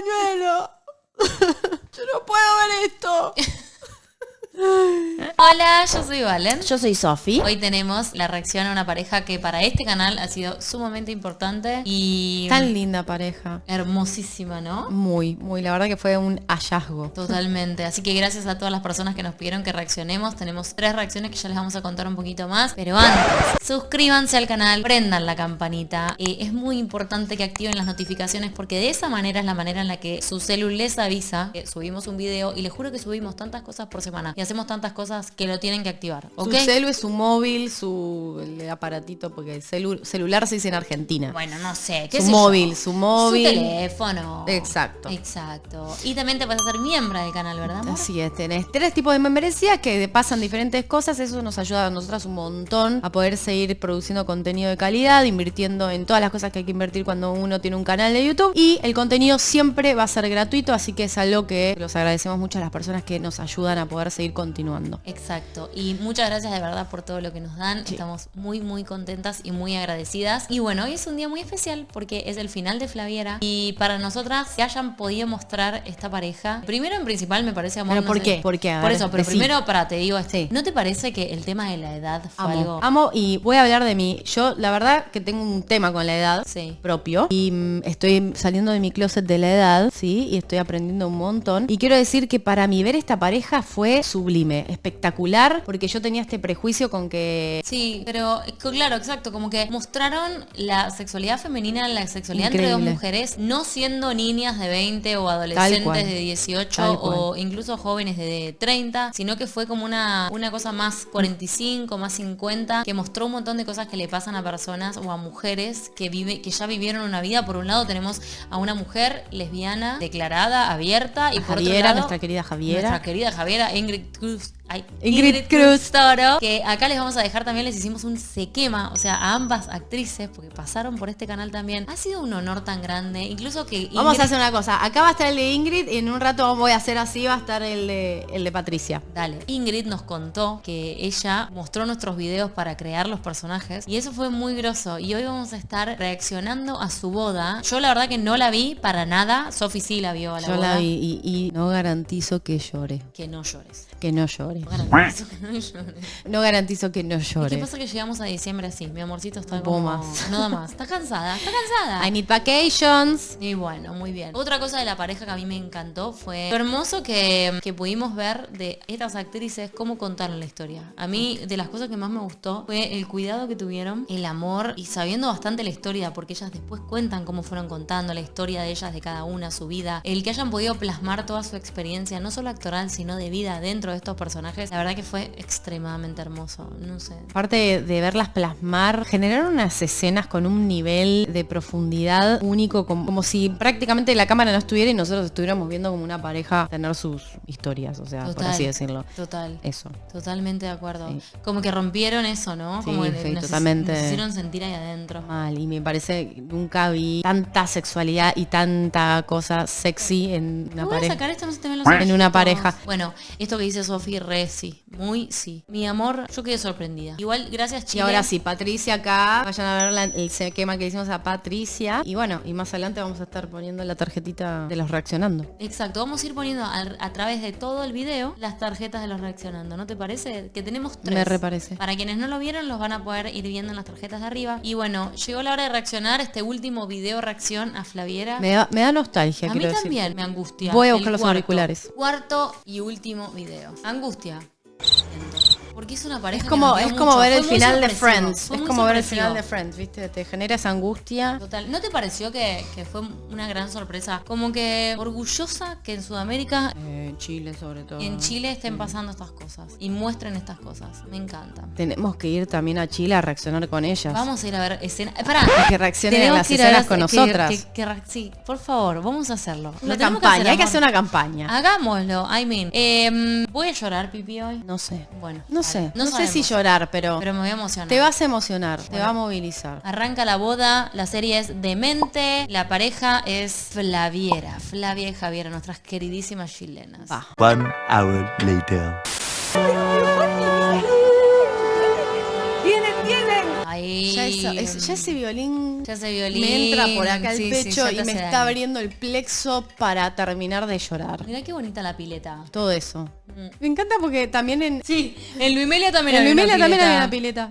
pañuelo. Yo no puedo ver esto. Hola, yo soy Valen. Yo soy Sofi. Hoy tenemos la reacción a una pareja que para este canal ha sido sumamente importante y Tan linda pareja. hermosísima, ¿no? Muy, muy. La verdad que fue un hallazgo. Totalmente. Así que gracias a todas las personas que nos pidieron que reaccionemos. Tenemos tres reacciones que ya les vamos a contar un poquito más. Pero antes, suscríbanse al canal, prendan la campanita. Eh, es muy importante que activen las notificaciones porque de esa manera es la manera en la que su celu les avisa que subimos un video. Y les juro que subimos tantas cosas por semana y hacemos tantas cosas que lo tienen que activar. ¿Ok? Su celu es su móvil, su el aparatito, porque el celu- celular se dice en Argentina. Bueno, no sé. ¿qué Su sé yo? móvil, su móvil. Su teléfono. Exacto. Exacto. Y también te vas a ser miembro del canal, ¿verdad, amor? Así es, tenés tres tipos de membresía que pasan diferentes cosas, eso nos ayuda a nosotras un montón a poder seguir produciendo contenido de calidad, invirtiendo en todas las cosas que hay que invertir cuando uno tiene un canal de YouTube y el contenido siempre va a ser gratuito, así que es algo que los agradecemos mucho a las personas que nos ayudan a poder seguir continuando. Exacto. Y muchas gracias de verdad por todo lo que nos dan. Sí. Estamos muy, muy contentas y muy agradecidas. Y bueno, hoy es un día muy especial porque es el final de Flaviera. Y para nosotras que hayan podido mostrar esta pareja, primero en principal me parece amor. ¿Pero no por sé- qué? ¿Por qué? A Por ver, eso, pero decí. primero para te digo, este, Sí. ¿no te parece que el tema de la edad fue Amo, algo? amo y voy a hablar de mí. Yo la verdad que tengo un tema con la edad Sí. propio y mm, estoy saliendo de mi closet de la edad, sí, y estoy aprendiendo un montón. Y quiero decir que para mí ver esta pareja fue sublime, espectacular, porque yo tenía este prejuicio con que Sí, pero eh, claro, exacto, como que mostraron la sexualidad femenina, la sexualidad entre dos mujeres, no siendo niñas de 20 o adolescentes de 18 Tal cual. o incluso jóvenes de 30, sino que fue como una, una cosa más 45, más 50, que mostró un montón de cosas que le pasan a personas o a mujeres que vive, que ya vivieron una vida. Por un lado tenemos a una mujer lesbiana, declarada, abierta, y por otro Javiera, lado, nuestra querida Javiera. nuestra querida Javiera, Ingrid Cruz. Ay, Ingrid Cruz. Toro, que acá les vamos a dejar también, les hicimos un se quema, o sea, a ambas actrices, porque pasaron por este canal también. Ha sido un honor tan grande, incluso que Vamos a hacer una cosa. Acá va a estar el de Ingrid y en un rato voy a hacer así, va a estar el de, el de Patricia. Dale. Ingrid nos contó que ella mostró nuestros videos para crear los personajes y eso fue muy groso. Y hoy vamos a estar reaccionando a su boda. Yo la verdad que no la vi para nada. Sofi sí la vio a la Yo boda. la vi y, y no garantizo que llore. Que no llores. Que no llore. Garantizo que no llores. No garantizo que no ¿Y qué llore. pasa que llegamos a diciembre así? Mi amorcito está No como... más. No da más. Está cansada, está cansada. I need vacations. Y bueno, muy bien. Otra cosa de la pareja que a mí me encantó fue lo hermoso que, que pudimos ver de estas actrices cómo contaron la historia. A mí de las cosas que más me gustó fue el cuidado que tuvieron, el amor y sabiendo bastante la historia, porque ellas después cuentan cómo fueron contando la historia de ellas, de cada una, su vida. El que hayan podido plasmar toda su experiencia, no solo actoral, sino de vida dentro de estos personajes, la verdad que fue extremadamente hermoso. No sé. Aparte de, verlas plasmar, generaron unas escenas con un nivel de profundidad único, como, como si prácticamente la cámara no estuviera y nosotros estuviéramos viendo como una pareja tener sus historias, o sea, por así decirlo. Total. Eso. Totalmente de acuerdo. Sí. Como que rompieron eso, ¿no? Sí, Como que sí, nos- totalmente. Nos hicieron sentir ahí adentro. Mal, y me parece que nunca vi tanta sexualidad y tanta cosa sexy en una pareja. sacar esto, no se te ven los En una pareja. Bueno, esto que dice Sofi, re sí. Muy sí. Mi amor, yo quedé sorprendida. Igual, gracias Y Chile. ahora sí, Patricia acá, vayan a ver la- el quema que hicimos a Patricia. Y bueno, y más adelante vamos a estar poniendo la tarjetita de los reaccionando. Exacto, vamos a ir poniendo a, a través de todo el video las tarjetas de los reaccionando. ¿No te parece? Que tenemos tres. Me reparece. Para quienes no lo vieron, los van a poder ir viendo en las tarjetas de arriba. Y bueno, llegó la hora de reaccionar este último video reacción a Flaviera. Me da, me da nostalgia, A mí decir. también me angustia. Voy a El buscar los cuarto- auriculares. Cuarto y último video. Angustia. Fortià Porque es una pareja Es que como, es como mucho. ver el final de Friends. Es como ver el final de Friends, ¿viste? Te genera esa angustia. Total. ¿No te pareció que, que fue una gran sorpresa? Como que orgullosa que en Sudamérica Eh, en Chile sobre todo. en Chile estén pasando estas cosas y muestren estas cosas. Me encanta. Tenemos que ir también a Chile a reaccionar con ellas. Vamos a ir a ver escenas. Pará. Que reaccionen en las que escenas con que- nosotras. que- que sí, por favor, vamos a hacerlo. Una Lo campaña, hay que hacer una campaña. Hagámoslo, I mean. Em, voy a llorar, Pipi, hoy. No sé. Bueno, No dale. Sé. No, sé si llorar, pero, Pero me voy a emocionar. te vas a emocionar, te va a movilizar. Arranca la boda, la serie es Demente, la pareja es Flaviera, Flavia y Javiera, nuestras queridísimas chilenas. Va. One hour later. Ahí. Ya, esa- es- ya ese violín Ya ese violín. me entra por acá el Sí, sí, pecho y me está daño. abriendo el plexo para terminar de llorar. Mirá qué bonita la pileta. Todo eso. Me encanta porque también en, Sí, en Luimelia también en había una Luimelia también pileta. había una pileta.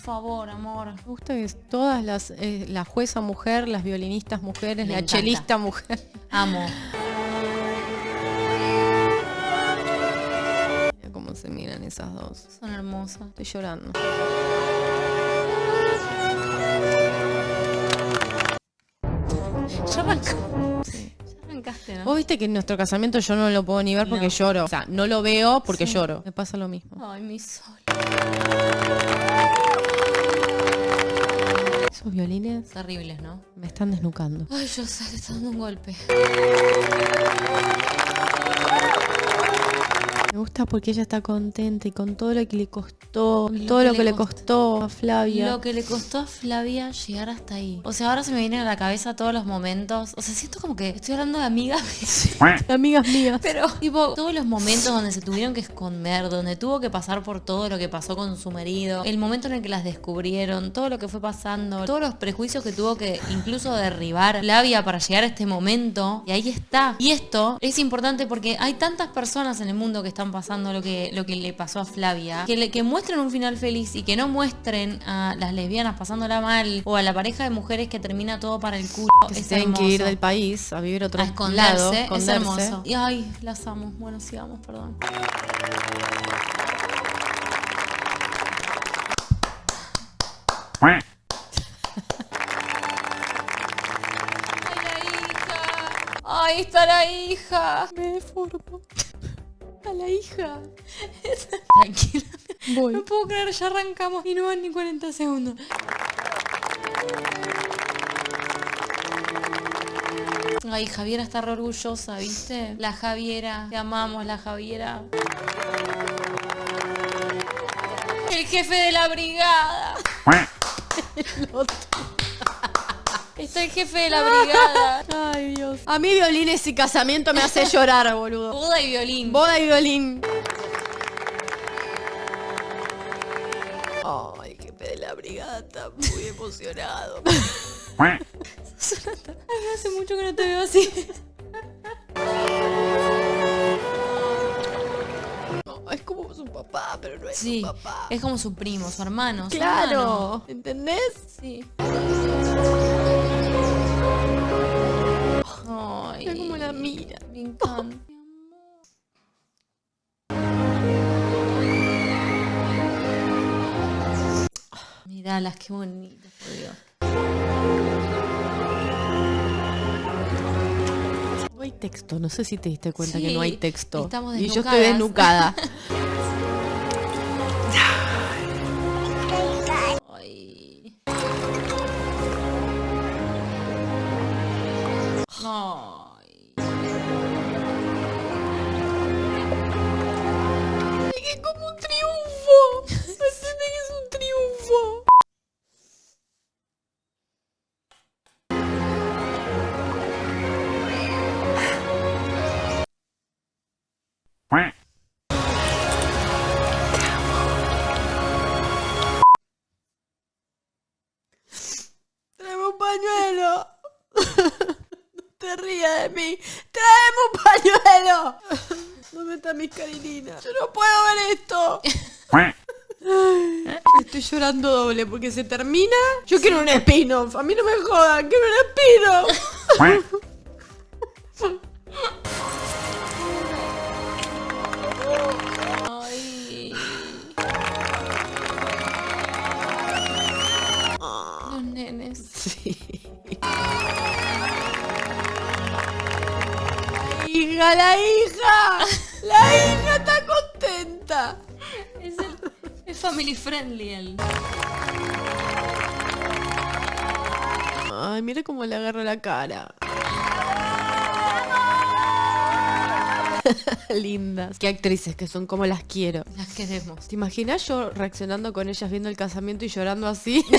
Favor, amor. Me gusta que todas las, eh, la jueza mujer, las violinistas mujeres, Me la encanta. chelista mujer. Amo. Mira cómo se miran esas dos. Son hermosas. Estoy llorando. Ya arrancó. Ya arrancaste, ¿no? Vos viste que en nuestro casamiento yo no lo puedo ni ver porque No. lloro. O sea, no lo veo porque lloro. Me pasa lo mismo. Ay, mi sol. Esos violines Terribles, ¿no? me están desnucando. Ay, yo está dando un golpe. Gusta porque ella está contenta y con todo lo que le costó, Lo todo que lo que le costó. costó a Flavia. Lo que le costó a Flavia llegar hasta ahí. O sea, ahora se me vienen a la cabeza todos los momentos. O sea, siento como que estoy hablando de amigas. Amigas mías. Pero, tipo, todos los momentos donde se tuvieron que esconder, donde tuvo que pasar por todo lo que pasó con su marido, el momento en el que las descubrieron, todo lo que fue pasando, todos los prejuicios que tuvo que incluso derribar Flavia para llegar a este momento. Y ahí está. Y esto es importante porque hay tantas personas en el mundo que están pasando lo que, lo que le pasó a Flavia, que, le, que muestren un final feliz y que no muestren a las lesbianas pasándola mal o a la pareja de mujeres que termina todo para el culo. Que se tienen que ir del país a vivir otro a esconderse, lado. es hermoso. Y ay, las amo. Bueno, sigamos, perdón. ¡Ay, la hija! ¡Ahí está la hija! Me deformo. A la hija. Tranquila. Voy. No puedo creer, ya arrancamos y no van ni 40 segundos. Ay, Javiera está re orgullosa, ¿viste? La Javiera. Te amamos, la Javiera. El jefe de la brigada. Está el jefe de la brigada. Ay, Dios. A mí violines y casamiento me hace llorar, boludo. Boda y violín. Boda y violín. Ay, jefe de la brigada está muy emocionado. Ay, hace mucho que no te veo así. No, es como su papá, pero no es Sí, su papá. es como su primo, su hermano. su hermano. Claro, ¿entendés? Sí. Mira cómo la mira. Me encanta. Miralas, qué bonitas, por Dios. No hay texto, no sé si te diste cuenta Sí, que no hay texto. estamos y yo estoy desnucada. mí. Traeme un pañuelo. ¿Dónde están mis carilinas? Yo no puedo ver esto. Estoy llorando doble porque se termina. Yo quiero un spin-off. A mí no me jodan. Quiero un spin-off. La hija. La hija está contenta. Es, el, es family friendly él. Ay, mira cómo le agarro la cara. Lindas. Qué actrices que son como las quiero. Las queremos. ¿Te imaginas yo reaccionando con ellas viendo el casamiento y llorando así?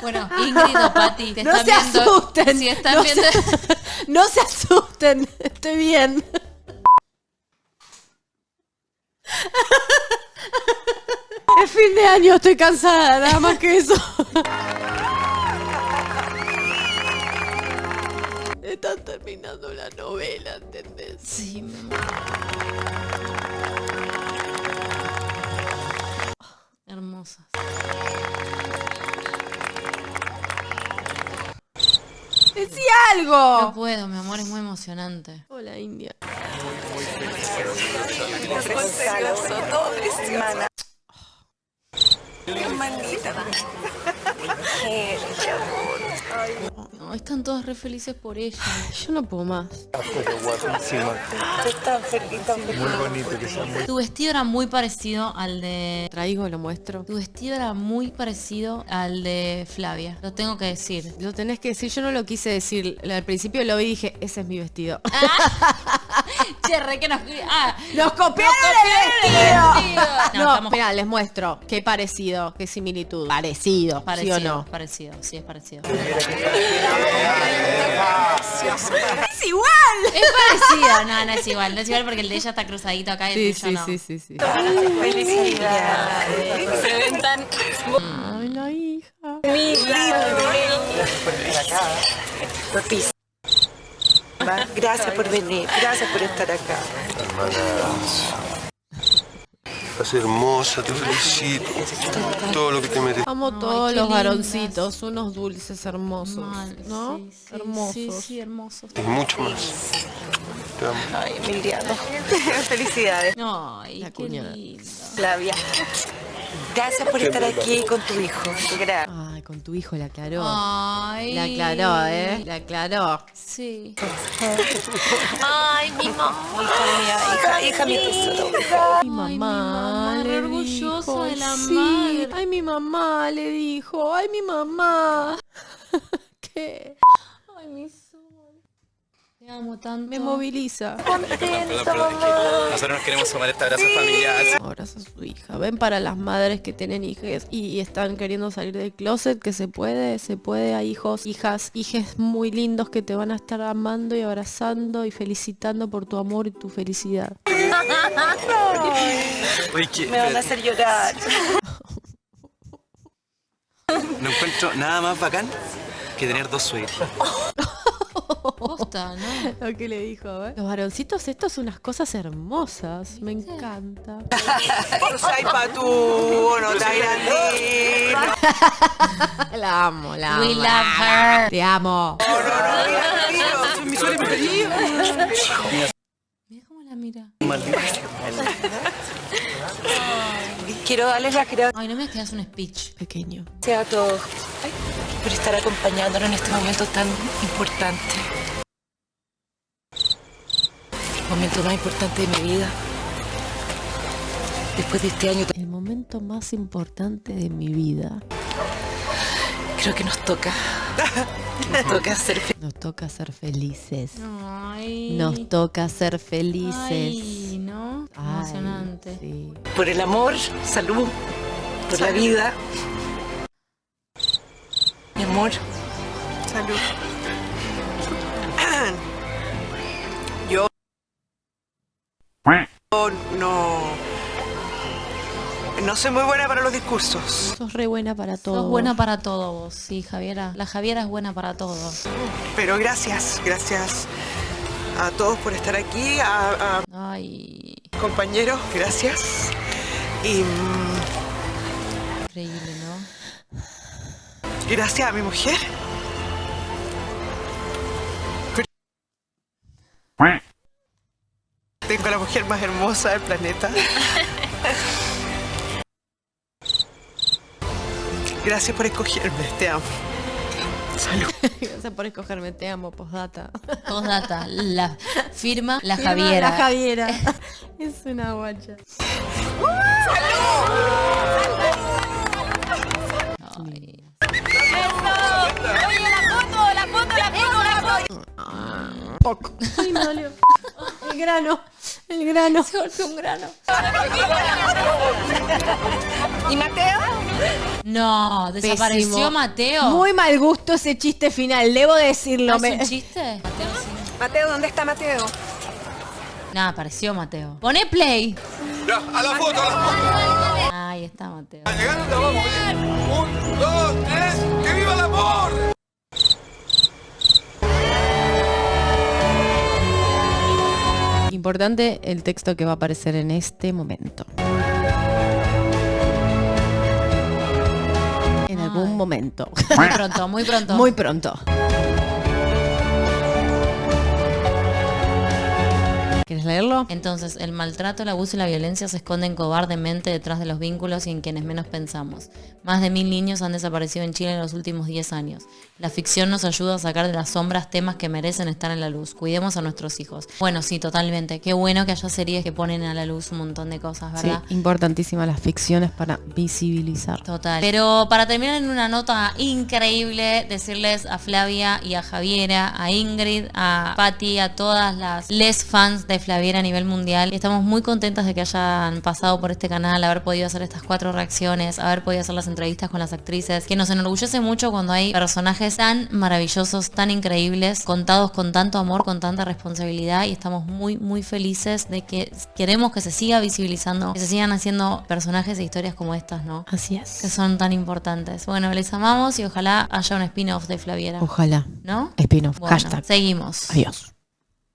Bueno, Ingrid o Pati, te No están se viendo. asusten. Si están no, viendo. se, no se asusten. Estoy bien. Es fin de año, estoy cansada, nada más que eso. Están terminando la novela, ¿entendés? Sí, ¡Decí No puedo, mi amor, es muy emocionante. Hola, India. No, están todos re felices por ella. Yo no puedo más. Tu vestido era muy parecido al de. Traigo, lo muestro. Tu vestido era muy parecido al de Flavia. Lo tengo que decir. Lo tenés que decir, yo no lo quise decir. Al principio lo vi y dije, ese es mi vestido. Che, re que nos. Ah, ¡Nos copiaron, el vestido. No, No, estamos- les muestro. Qué parecido, qué similitud. Parecido, Parecido, ¿sí o no? parecido, sí es parecido. ¡Es igual! Es parecido, no, no es igual, no es igual porque el de ella está cruzadito acá y Sí, el tuyo sí, no. sí, sí, sí. Felicidades. Se ven tan Ay, la hija. Gracias por venir, gracias por estar acá. Estás hermosa, te felicito. Todo lo que te mereces. Amo todos los lindas. varoncitos, unos dulces hermosos, Mal, ¿no? sí, sí, hermosos. Sí, sí, hermosos. Y mucho más. Te amo. Ay, Emiliano. Felicidades, Ay, La qué cuñada. lindo. Flavia. Gracias por estar aquí con tu hijo. Gracias. Ay, con tu hijo la aclaró. Ay. La aclaró, ¿eh? La aclaró. Sí. Ay, mi mamá. Hija, hija, mi tesoro. Mi Ay, mi mamá, le re orgullosa dijo, de la sí. madre. Ay, mi mamá le dijo. Ay, mi mamá. ¿Qué? Ay, mi sol. Te amo tanto. Me moviliza. Nosotros nos queremos sumar este abrazo familiar. Abraza a su hija. Ven para las madres que tienen hijas y, y están queriendo salir del closet, que se puede, se puede. Hay hijos, hijas, hijes muy lindos que te van a estar amando y abrazando y felicitando por tu amor y tu felicidad. Me van a hacer llorar. no encuentro nada más bacán que tener dos suegros. Posta, ¿no? Lo que le dijo, ¿eh? Los varoncitos, estos son unas cosas hermosas. Me encanta. Ay, patu, no está grande. La amo, la amo. We love her. Te amo. Mi sueño preferido. Mira cómo la mira. Quiero darles las gracias Ay, no me quedas un speech. Pequeño. a todos por estar acompañándonos en este momento tan importante. El momento más importante de mi vida. Después de este año, El momento más importante de mi vida. creo que nos toca. Nos toca ser felices. Nos toca ser felices. Ay. Nos toca ser felices. Ay, ¿no? Ay, Emocionante. sí. por el amor, salud, por la vida. Mi amor. Salud. No no soy muy buena para los discursos, Sos re buena para todo. Sos buena para todo vos, sí, Javiera. La Javiera es buena para todo. pero gracias, gracias a todos por estar aquí, a, a Ay, compañeros, gracias. Y mm, increíble, ¿no? gracias a mi mujer. Tengo a la mujer más hermosa del planeta. Gracias por escogerme, te amo. Salud. Gracias por escogerme. Te amo, postdata. Postdata, la firma la Firma Javiera. La Javiera. es una guacha. Ay. Poco. Ay, me dolió. El grano. El grano. Se golpeó un grano. ¿Y Mateo? No, desapareció Pésimo. Mateo. Muy mal gusto ese chiste final, debo decirlo. ¿No es me- un chiste? Mateo sí. Mateo, ¿dónde está Mateo? Nada, apareció Mateo. Pone play. Ya, a la foto, a la foto. Ahí está Mateo. Llegaron, la vamos. Un, dos, tres. ¡Que viva el amor! Importante el texto que va a aparecer en este momento. En algún momento. Muy pronto, muy pronto. Muy pronto. Leerlo? Entonces, el maltrato, el abuso y la violencia se esconden cobardemente detrás de los vínculos y en quienes menos pensamos. Más de mil niños han desaparecido en Chile en los últimos 10 años. La ficción nos ayuda a sacar de las sombras temas que merecen estar en la luz. Cuidemos a nuestros hijos. Bueno, sí, totalmente. Qué bueno que haya series que ponen a la luz un montón de cosas, Sí, ¿verdad? importantísimas las ficciones para visibilizar. Total. Pero para terminar en una nota increíble, decirles a Flavia y a Javiera, a Ingrid, a Patti, a todas las les fans de Flaviera a nivel mundial. Y estamos muy contentas de que hayan pasado por este canal, haber podido hacer estas cuatro reacciones, haber podido hacer las entrevistas con las actrices, que nos enorgullece mucho cuando hay personajes tan maravillosos, tan increíbles, contados con tanto amor, con tanta responsabilidad y estamos muy, muy felices de que queremos que se siga visibilizando, que se sigan haciendo personajes e historias como estas, ¿no? Así que es. son tan importantes. Bueno, les amamos y ojalá haya un spin-off de Flaviera. Ojalá. ¿No? Spin-off. Bueno, Hashtag. seguimos. Adiós.